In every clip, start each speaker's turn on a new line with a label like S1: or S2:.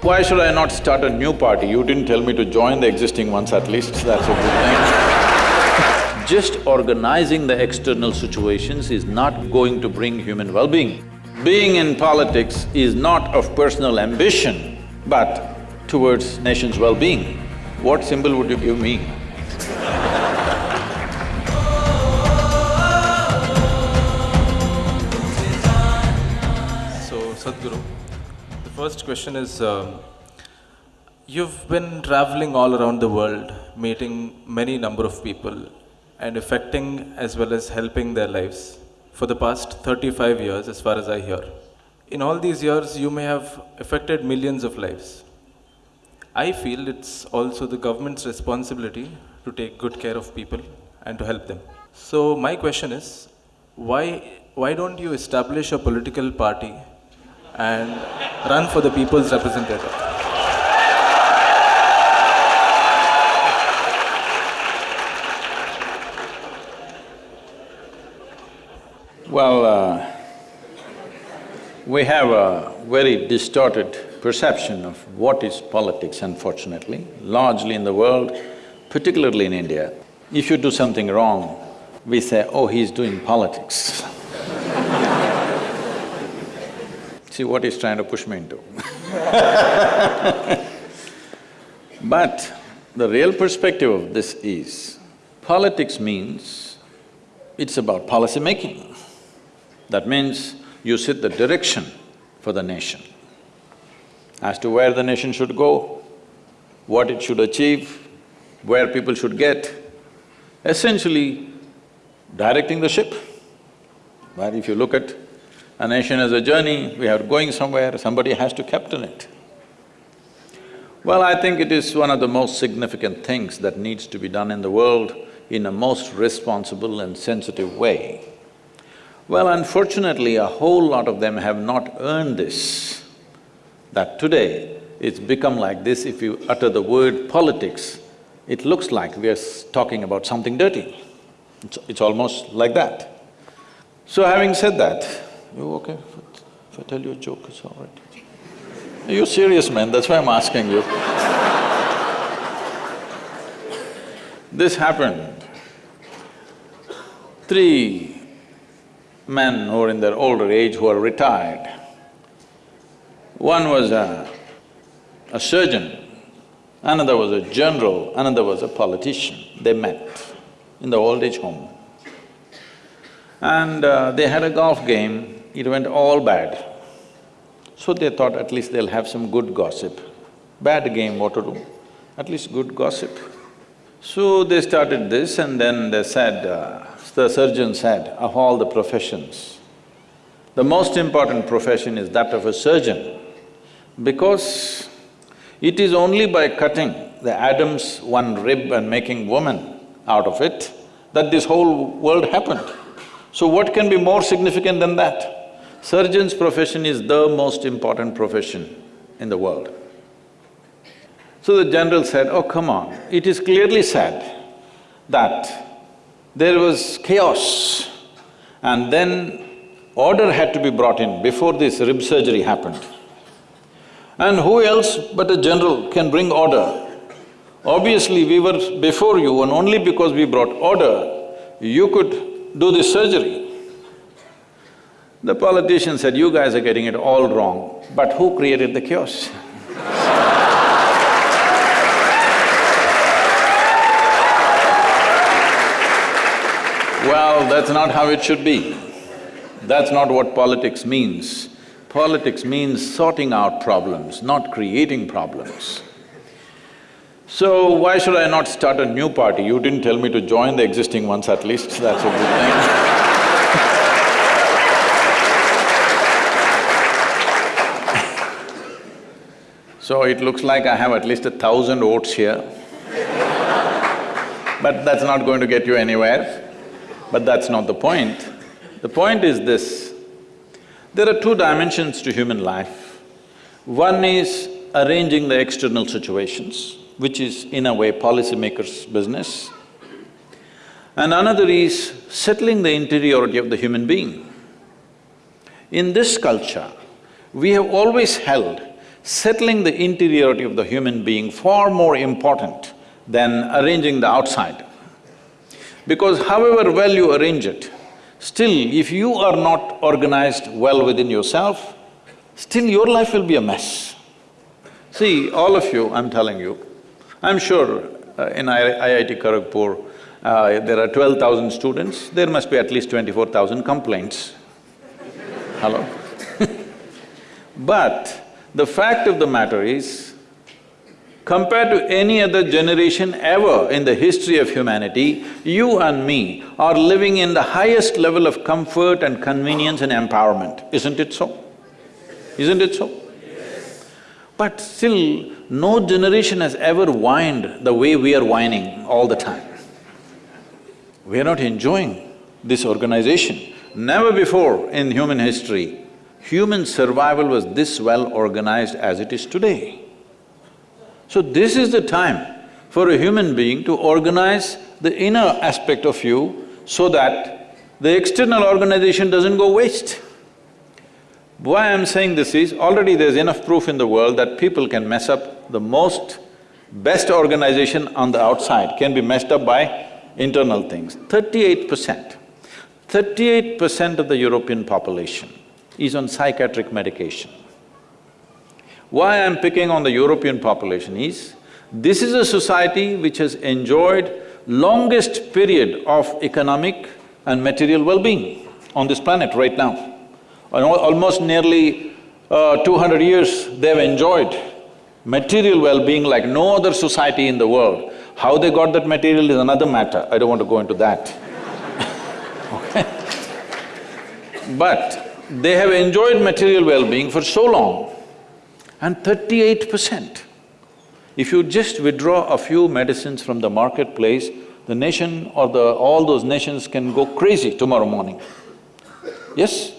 S1: Why should I not start a new party? You didn't tell me to join the existing ones at least, that's a good thing. Just organizing the external situations is not going to bring human well-being. Being in politics is not of personal ambition, but towards nation's well-being. What symbol would you give me?
S2: So, Sadhguru, first question is, um, you've been traveling all around the world, meeting many number of people and affecting as well as helping their lives for the past 35 years as far as I hear. In all these years, you may have affected millions of lives. I feel it's also the government's responsibility to take good care of people and to help them. So my question is, why, why don't you establish a political party and run for the people's representative?
S1: Well, uh, we have a very distorted perception of what is politics, unfortunately, largely in the world, particularly in India. If you do something wrong, we say, oh, he's doing politics. See what he's trying to push me into But the real perspective of this is, politics means it's about policy making. That means you set the direction for the nation as to where the nation should go, what it should achieve, where people should get, essentially directing the ship. But if you look at a nation as a journey, we are going somewhere, somebody has to captain it. Well, I think it is one of the most significant things that needs to be done in the world in a most responsible and sensitive way. Well, unfortunately, a whole lot of them have not earned this, that today it's become like this, if you utter the word politics, it looks like we are talking about something dirty. It's, it's almost like that. So having said that, you okay? If I tell you a joke, it's all right. Are You're serious, man, that's why I'm asking you. this happened. Three men who are in their older age who are retired. One was a, a surgeon, another was a general, another was a politician. They met in the old age home. And uh, they had a golf game, it went all bad. So they thought at least they'll have some good gossip. Bad game, what to do? At least good gossip. So they started this and then they said, uh, the surgeon said, of all the professions, the most important profession is that of a surgeon because it is only by cutting the Adam's one rib and making woman out of it that this whole world happened. So what can be more significant than that? Surgeon's profession is the most important profession in the world. So the general said, oh come on, it is clearly said that there was chaos and then order had to be brought in before this rib surgery happened. And who else but a general can bring order? Obviously, we were before you and only because we brought order, you could do this surgery. The politician said, you guys are getting it all wrong, but who created the chaos? Well, that's not how it should be. That's not what politics means. Politics means sorting out problems, not creating problems. So why should I not start a new party? You didn't tell me to join the existing ones at least, that's a good thing. so it looks like I have at least a thousand votes here. but that's not going to get you anywhere. But that's not the point. The point is this, there are two dimensions to human life. One is arranging the external situations, which is in a way policymakers' business. And another is settling the interiority of the human being. In this culture, we have always held settling the interiority of the human being far more important than arranging the outside. Because however well you arrange it, still if you are not organized well within yourself, still your life will be a mess. See, all of you, I'm telling you, I'm sure uh, in IIT Kharagpur, uh, there are twelve thousand students, there must be at least twenty-four thousand complaints. Hello? but the fact of the matter is, compared to any other generation ever in the history of humanity, you and me are living in the highest level of comfort and convenience and empowerment, isn't it so? Isn't it so? But still, no generation has ever whined the way we are whining all the time. We are not enjoying this organization. Never before in human history, human survival was this well organized as it is today. So this is the time for a human being to organize the inner aspect of you so that the external organization doesn't go waste. Why I'm saying this is, already there's enough proof in the world that people can mess up the most best organization on the outside can be messed up by internal things. Thirty-eight percent, thirty-eight percent of the European population is on psychiatric medication. Why I'm picking on the European population is, this is a society which has enjoyed longest period of economic and material well-being on this planet right now. Almost nearly uh, 200 years they've enjoyed material well-being like no other society in the world. How they got that material is another matter, I don't want to go into that okay? But they have enjoyed material well-being for so long and thirty-eight percent. If you just withdraw a few medicines from the marketplace, the nation or the… all those nations can go crazy tomorrow morning. Yes?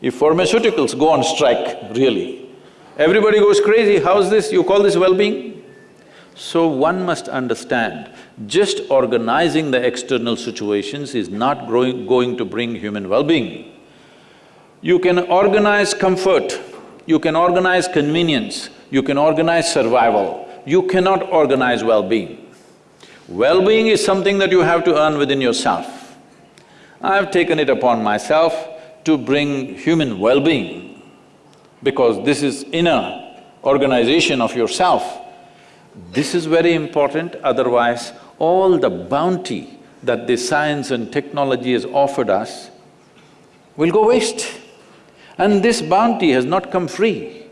S1: If pharmaceuticals go on strike, really, everybody goes crazy, how's this, you call this well-being? So one must understand, just organizing the external situations is not growing, going to bring human well-being. You can organize comfort, you can organize convenience, you can organize survival, you cannot organize well-being. Well-being is something that you have to earn within yourself. I've taken it upon myself to bring human well-being because this is inner organization of yourself. This is very important, otherwise all the bounty that this science and technology has offered us will go waste. And this bounty has not come free.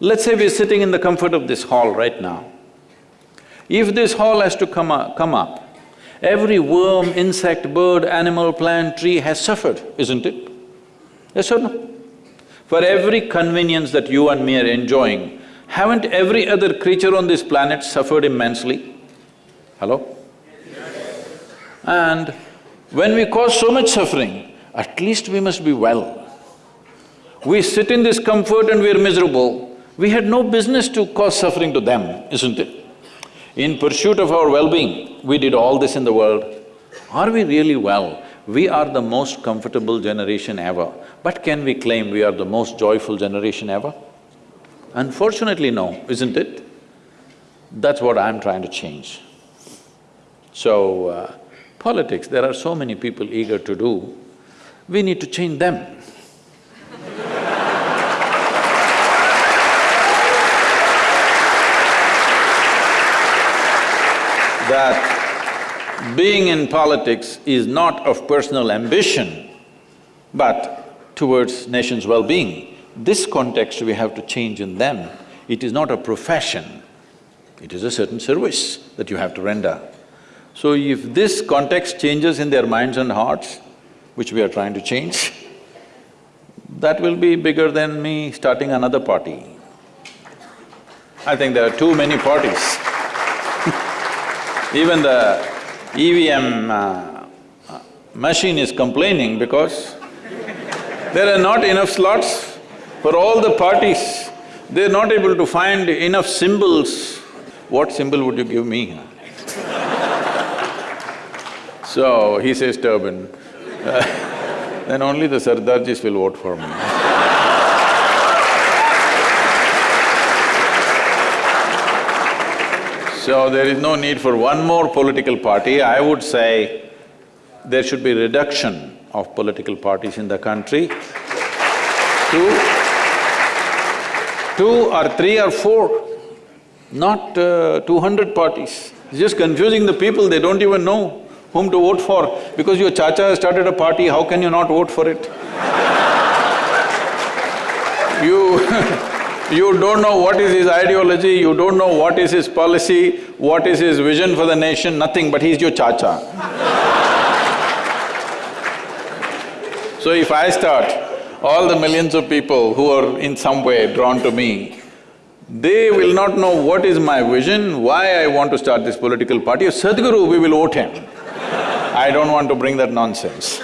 S1: Let's say we're sitting in the comfort of this hall right now. If this hall has to come up, come up, every worm, insect, bird, animal, plant, tree has suffered, isn't it? Yes or no? For every convenience that you and me are enjoying, haven't every other creature on this planet suffered immensely? Hello? And when we cause so much suffering, at least we must be well. We sit in this comfort and we're miserable, we had no business to cause suffering to them, isn't it? In pursuit of our well-being, we did all this in the world. Are we really well? We are the most comfortable generation ever, but can we claim we are the most joyful generation ever? Unfortunately, no, isn't it? That's what I'm trying to change. So, uh, politics, there are so many people eager to do, we need to change them. That being in politics is not of personal ambition, but towards nation's well-being. This context we have to change in them. It is not a profession, it is a certain service that you have to render. So if this context changes in their minds and hearts, which we are trying to change, that will be bigger than me starting another party. I think there are too many parties Even the EVM uh, machine is complaining because there are not enough slots for all the parties. They're not able to find enough symbols. What symbol would you give me? so, he says turban. Uh, then only the Sardarjis will vote for me So there is no need for one more political party. I would say there should be reduction of political parties in the country. Two, two or three or four, not uh, two hundred parties. It's just confusing the people, they don't even know whom to vote for. Because your chacha has started a party, how can you not vote for it? You you don't know what is his ideology, you don't know what is his policy, what is his vision for the nation, nothing, but he's your chacha. so if I start, all the millions of people who are in some way drawn to me, they will not know what is my vision, why I want to start this political party. Sadhguru, we will vote him. I don't want to bring that nonsense.